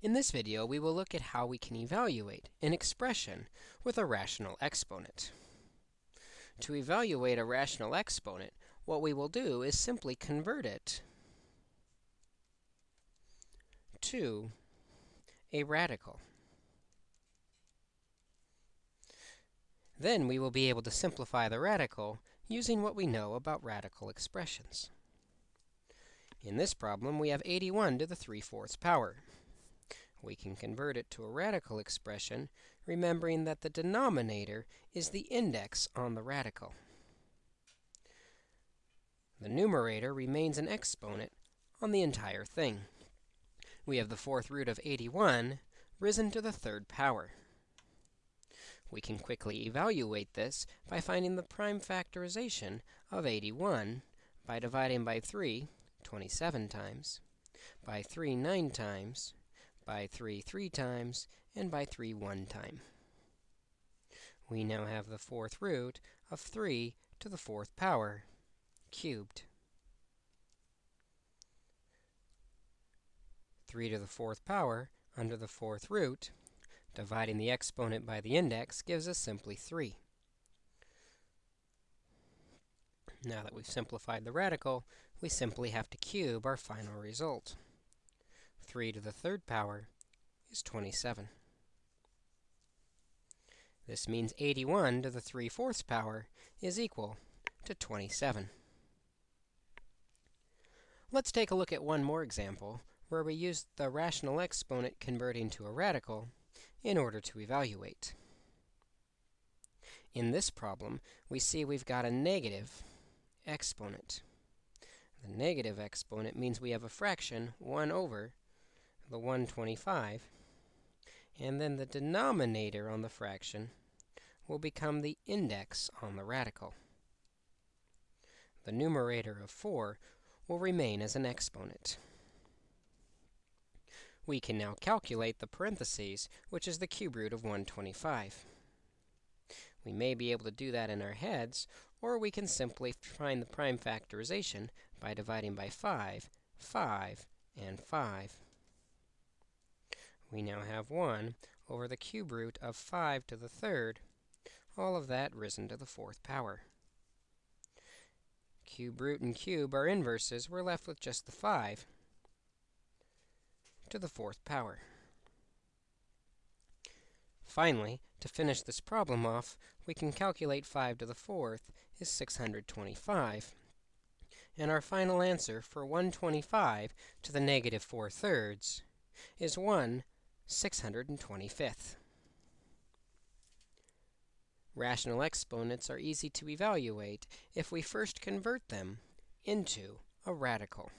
In this video, we will look at how we can evaluate an expression with a rational exponent. To evaluate a rational exponent, what we will do is simply convert it to a radical. Then we will be able to simplify the radical using what we know about radical expressions. In this problem, we have 81 to the 3 fourths power. We can convert it to a radical expression, remembering that the denominator is the index on the radical. The numerator remains an exponent on the entire thing. We have the fourth root of 81 risen to the third power. We can quickly evaluate this by finding the prime factorization of 81 by dividing by 3 27 times, by 3 9 times, by 3 3 times, and by 3 1 time. We now have the fourth root of 3 to the fourth power cubed. 3 to the fourth power under the fourth root Dividing the exponent by the index gives us simply 3. Now that we've simplified the radical, we simply have to cube our final result. 3 to the third power is 27. This means 81 to the 3 fourths power is equal to 27. Let's take a look at one more example where we use the rational exponent converting to a radical in order to evaluate. In this problem, we see we've got a negative exponent. The negative exponent means we have a fraction 1 over the 125, and then the denominator on the fraction will become the index on the radical. The numerator of 4 will remain as an exponent. We can now calculate the parentheses, which is the cube root of 125. We may be able to do that in our heads, or we can simply find the prime factorization by dividing by 5, 5, and 5. We now have 1 over the cube root of 5 to the third, all of that risen to the fourth power. Cube root and cube are inverses. We're left with just the 5 to the fourth power. Finally, to finish this problem off, we can calculate 5 to the fourth is 625. And our final answer for 125 to the negative 4 thirds is 1 625th. Rational exponents are easy to evaluate if we first convert them into a radical.